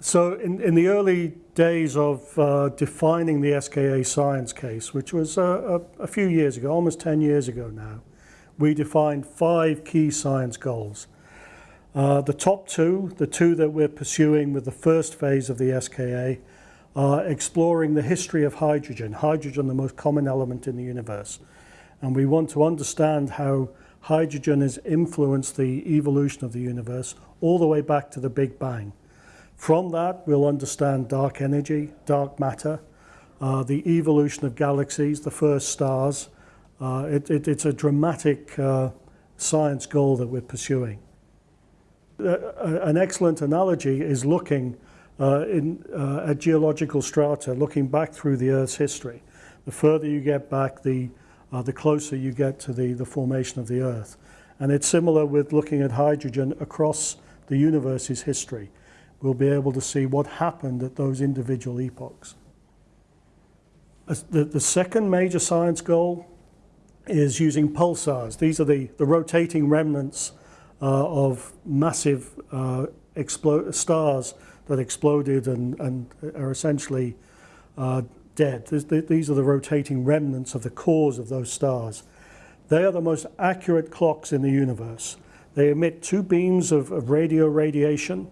So in, in the early days of uh, defining the SKA science case, which was uh, a, a, few years ago, almost 10 years ago now, we defined five key science goals. Uh, the top two, the two that we're pursuing with the first phase of the SKA, are exploring the history of hydrogen, hydrogen the most common element in the universe. And we want to understand how hydrogen has influenced the evolution of the universe all the way back to the Big Bang. From that, we'll understand dark energy, dark matter, uh, the evolution of galaxies, the first stars. Uh, it, it, it's a dramatic uh, science goal that we're pursuing. Uh, an excellent analogy is looking uh, in, uh, at geological strata, looking back through the Earth's history. The further you get back, the, the closer you get to the, the formation of the Earth. And it's similar with looking at hydrogen across the universe's history we'll be able to see what happened at those individual epochs. The, the second major science goal is using pulsars. These are the, the rotating remnants uh, of massive uh, stars that exploded and, and are essentially uh, dead. These are the rotating remnants of the cores of those stars. They are the most accurate clocks in the universe. They emit two beams of, of radio radiation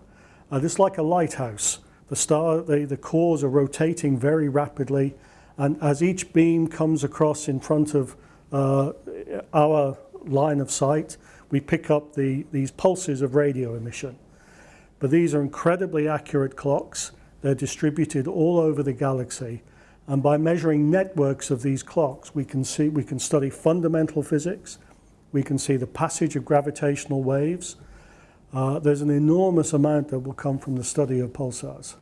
uh, this is like a lighthouse. The star, the, the cores are rotating very rapidly, and as each beam comes across in front of uh, our line of sight, we pick up the, these pulses of radio emission. But these are incredibly accurate clocks. They're distributed all over the galaxy. And by measuring networks of these clocks, we can, see, we can study fundamental physics. We can see the passage of gravitational waves. Uh, there's an enormous amount that will come from the study of pulsars.